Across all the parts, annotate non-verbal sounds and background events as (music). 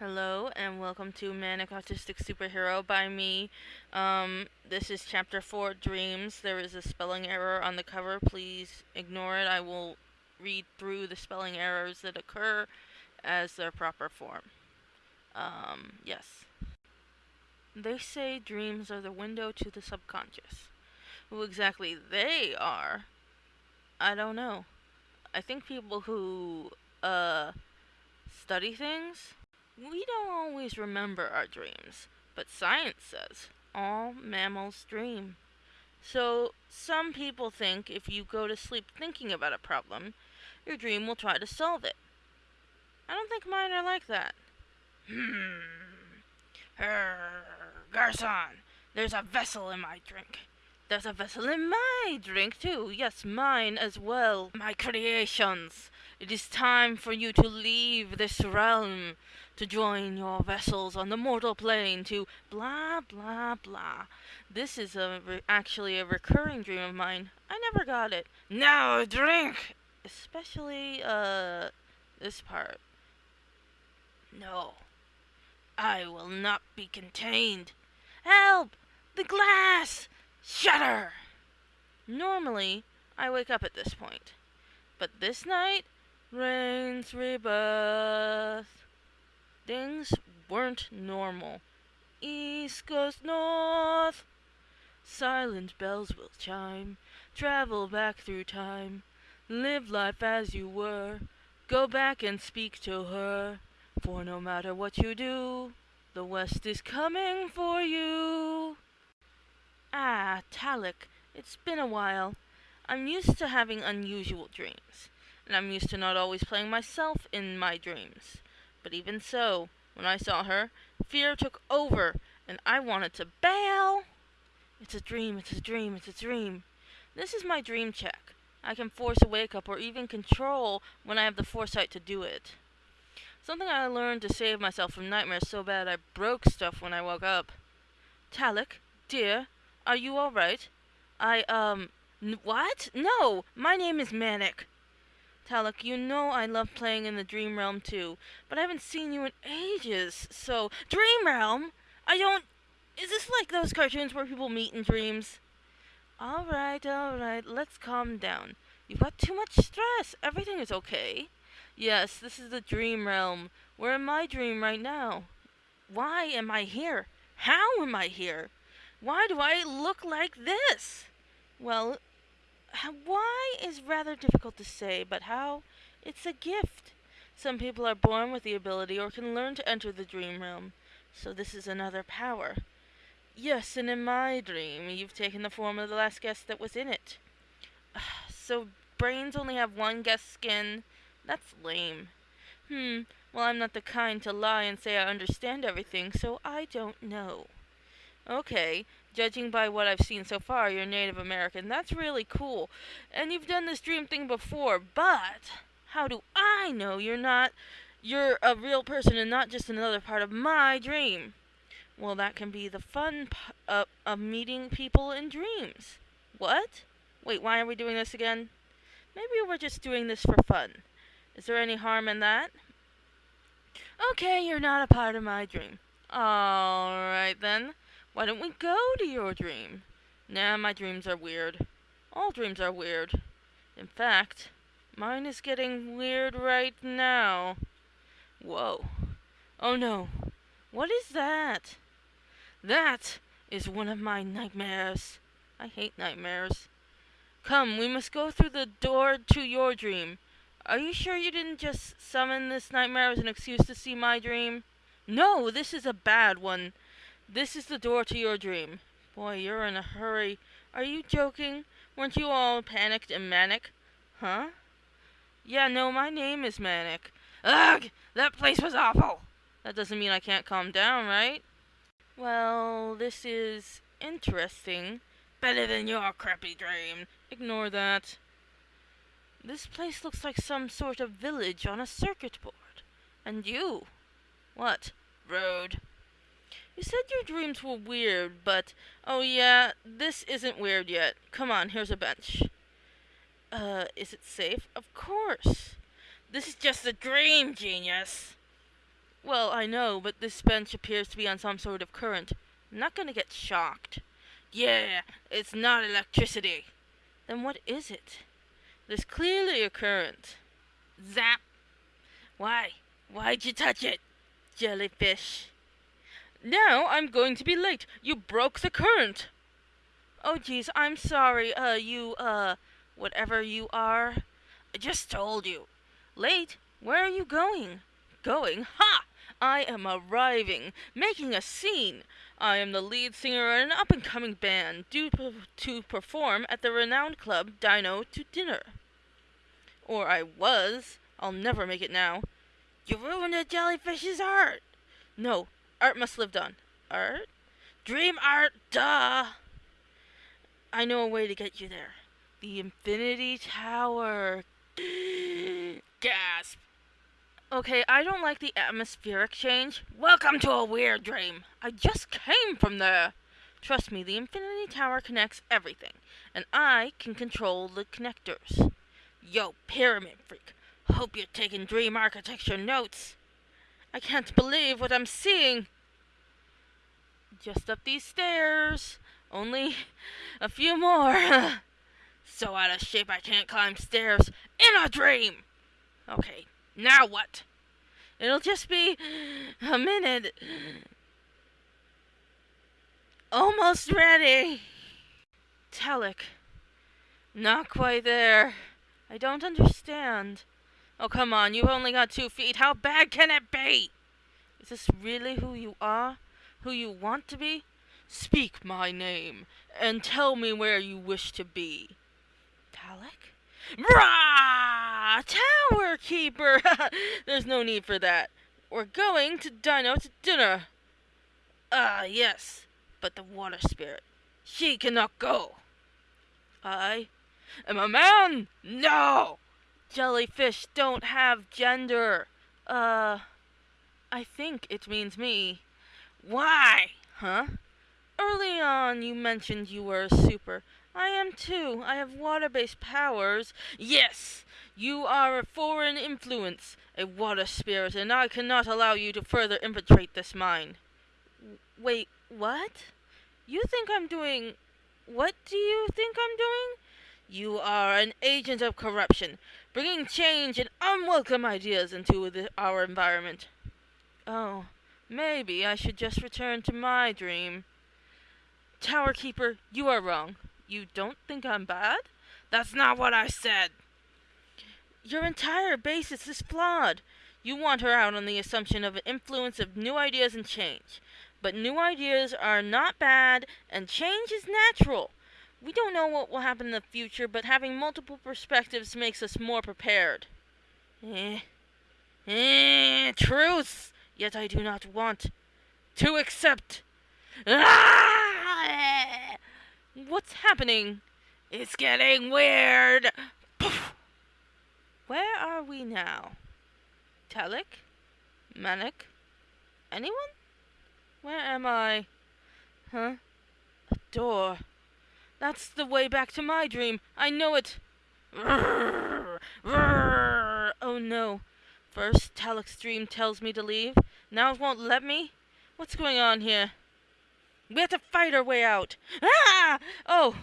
Hello and welcome to Manic Autistic Superhero by me. Um, this is chapter 4 Dreams. There is a spelling error on the cover. Please ignore it. I will read through the spelling errors that occur as their proper form. Um, yes. They say dreams are the window to the subconscious. Who exactly they are, I don't know. I think people who, uh, study things we don't always remember our dreams, but science says all mammals dream. So, some people think if you go to sleep thinking about a problem, your dream will try to solve it. I don't think mine are like that. Hmm. Her, Garcon, there's a vessel in my drink. There's a vessel in my drink, too. Yes, mine as well. My creations. It is time for you to leave this realm to join your vessels on the mortal plane to blah blah blah. This is a actually a recurring dream of mine. I never got it. Now drink, especially uh this part. No, I will not be contained. Help! The glass! Shatter! Normally, I wake up at this point. But this night, rains rebirth. Things weren't normal. East goes north. Silent bells will chime. Travel back through time. Live life as you were. Go back and speak to her. For no matter what you do, the West is coming for you. Ah, Talik, it's been a while. I'm used to having unusual dreams, and I'm used to not always playing myself in my dreams. But even so, when I saw her, fear took over, and I wanted to bail. It's a dream, it's a dream, it's a dream. This is my dream check. I can force a wake up or even control when I have the foresight to do it. Something I learned to save myself from nightmares so bad I broke stuff when I woke up. Talik, dear, are you all right? I, um, what? No, my name is Manic. Talik, you know I love playing in the Dream Realm too, but I haven't seen you in ages, so. Dream Realm? I don't. Is this like those cartoons where people meet in dreams? Alright, alright, let's calm down. You've got too much stress. Everything is okay. Yes, this is the Dream Realm. We're in my dream right now. Why am I here? How am I here? Why do I look like this? Well, why is rather difficult to say, but how it's a gift. Some people are born with the ability or can learn to enter the dream realm. So this is another power. Yes, and in my dream, you've taken the form of the last guest that was in it. (sighs) so brains only have one guest skin? That's lame. Hmm, well, I'm not the kind to lie and say I understand everything, so I don't know. Okay, judging by what I've seen so far, you're Native American. That's really cool. And you've done this dream thing before, but how do I know you're not you're a real person and not just another part of my dream? Well, that can be the fun p- uh, of meeting people in dreams. What? Wait, why are we doing this again? Maybe we're just doing this for fun. Is there any harm in that? Okay, you're not a part of my dream. Alright then. Why don't we go to your dream? Nah, my dreams are weird. All dreams are weird. In fact, mine is getting weird right now. Whoa. Oh no. What is that? That is one of my nightmares. I hate nightmares. Come, we must go through the door to your dream. Are you sure you didn't just summon this nightmare as an excuse to see my dream? No, this is a bad one. This is the door to your dream. Boy, you're in a hurry. Are you joking? Weren't you all panicked and manic? Huh? Yeah, no, my name is Manic. Ugh! That place was awful! That doesn't mean I can't calm down, right? Well, this is interesting. Better than your crappy dream. Ignore that. This place looks like some sort of village on a circuit board. And you? What? Rude. You said your dreams were weird, but oh yeah, this isn't weird yet. Come on, here's a bench. Uh, is it safe? Of course. This is just a dream, genius. Well, I know, but this bench appears to be on some sort of current. I'm not gonna get shocked. Yeah, it's not electricity. Then what is it? There's clearly a current. Zap! Why? Why'd you touch it? Jellyfish. Now I'm going to be late. You broke the current. Oh, jeez, I'm sorry, uh, you, uh, whatever you are. I just told you. Late? Where are you going? Going? Ha! I am arriving, making a scene. I am the lead singer in an up and coming band due to perform at the renowned club Dino to Dinner. Or I was. I'll never make it now. You ruined a jellyfish's art. No, art must live on. Art? Dream art, duh! I know a way to get you there. The Infinity Tower. (gasps) Gasp. Okay, I don't like the atmospheric change. Welcome to a weird dream. I just came from there. Trust me, the Infinity Tower connects everything, and I can control the connectors. Yo, Pyramid Freak, hope you're taking dream architecture notes. I can't believe what I'm seeing. Just up these stairs. Only a few more. (laughs) so out of shape I can't climb stairs in a dream. Okay, now what? It'll just be a minute. Almost ready. Telic. Not quite there. I don't understand. Oh, come on, you've only got two feet. How bad can it be? Is this really who you are? Who you want to be? Speak my name, and tell me where you wish to be. Talic? Rah! Tower Keeper! (laughs) There's no need for that. We're going to Dino to dinner. Ah, yes, but the water spirit. She cannot go. I am a man? No! Jellyfish don't have gender. Uh, I think it means me. Why? Huh? Early on, you mentioned you were a super. I am too. I have water-based powers. Yes, you are a foreign influence, a water spirit, and I cannot allow you to further infiltrate this mine. Wait, what? You think I'm doing... What do you think I'm doing? You are an agent of corruption, bringing change and unwelcome ideas into the, our environment. Oh, maybe I should just return to my dream. Tower Keeper, you are wrong. You don't think I'm bad? That's not what I said. Your entire basis is flawed. You want her out on the assumption of an influence of new ideas and change. But new ideas are not bad, and change is natural. We don't know what will happen in the future, but having multiple perspectives makes us more prepared. Eh. Eh, truth! Yet I do not want to accept. Ah! What's happening? It's getting weird. Poof. Where are we now? Telic? Manic? Anyone? Where am I? Huh? A door. That's the way back to my dream. I know it. Oh no. First, Talic's dream tells me to leave. Now it won't let me? What's going on here? We have to fight our way out. Ah! Oh,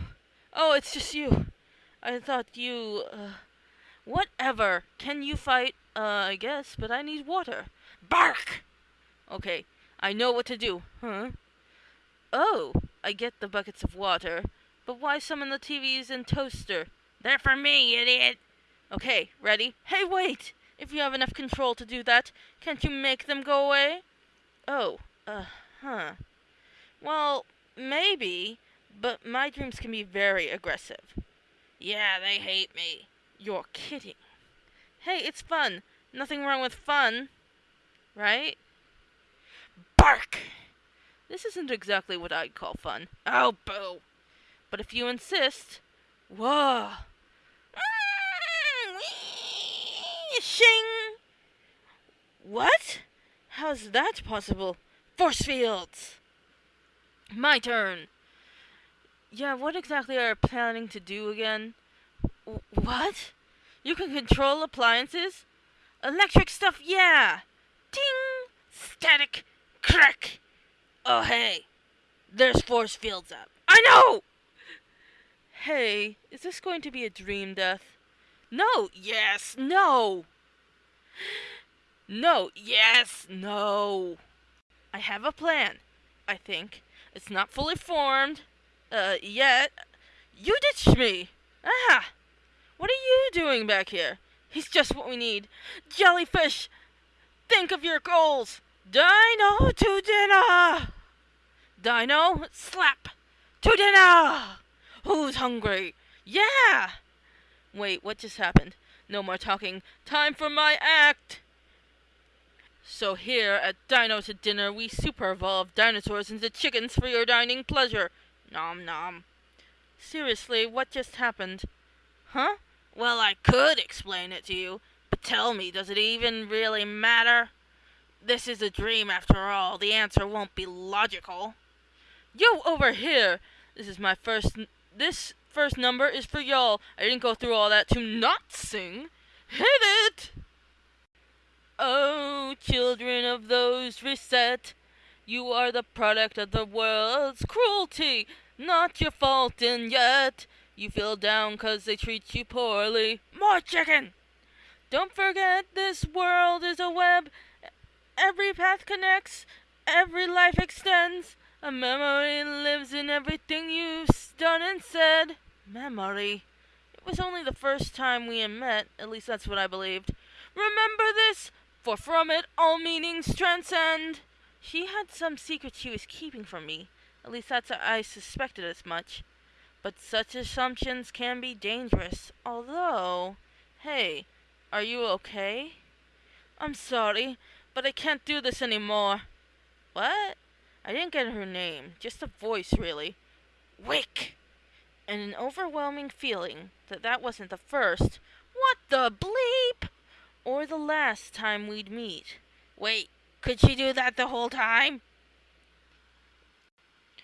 oh, it's just you. I thought you, uh, whatever. Can you fight? Uh, I guess, but I need water. Bark! Okay, I know what to do. Huh? Oh, I get the buckets of water. But why summon the TVs and toaster? They're for me, idiot! Okay, ready? Hey, wait! If you have enough control to do that, can't you make them go away? Oh, uh, huh. Well, maybe, but my dreams can be very aggressive. Yeah, they hate me. You're kidding. Hey, it's fun. Nothing wrong with fun. Right? Bark! This isn't exactly what I'd call fun. Oh, boo! But if you insist... Whoa! Mm, shing! What? How's that possible? Force fields! My turn. Yeah, what exactly are you planning to do again? W what? You can control appliances? Electric stuff, yeah! Ding! Static. Crack. Oh, hey. There's force fields up. I know! Hey, is this going to be a dream death? No, yes, no! (gasps) No, yes, no! I have a plan, I think. It's not fully formed, uh, yet. You ditched me! Ah! What are you doing back here? He's just what we need. Jellyfish! Think of your goals! Dino to dinner! Dino, slap! To dinner! Who's hungry? Yeah! Wait, what just happened? No more talking. Time for my act! So here at Dino to Dinner, we super evolve dinosaurs into chickens for your dining pleasure. Nom nom. Seriously, what just happened? Huh? Well, I could explain it to you, but tell me, does it even really matter? This is a dream after all. The answer won't be logical. You over here! This is my first. This first number is for y'all. I didn't go through all that to not sing. Hit it! Oh, children of those reset, you are the product of the world's cruelty. Not your fault, and yet you feel down 'cause they treat you poorly. More chicken! Don't forget this world is a web. Every path connects, every life extends. A memory lives in everything you've done and said. Memory. It was only the first time we had met, at least that's what I believed. Remember this, for from it all meanings transcend. She had some secret she was keeping from me. At least that's I suspected as much. But such assumptions can be dangerous. Although, hey, are you okay? I'm sorry, but I can't do this anymore. What? I didn't get her name, just the voice, really. Wick! And an overwhelming feeling that that wasn't the first, what the bleep, or the last time we'd meet. Wait, could she do that the whole time?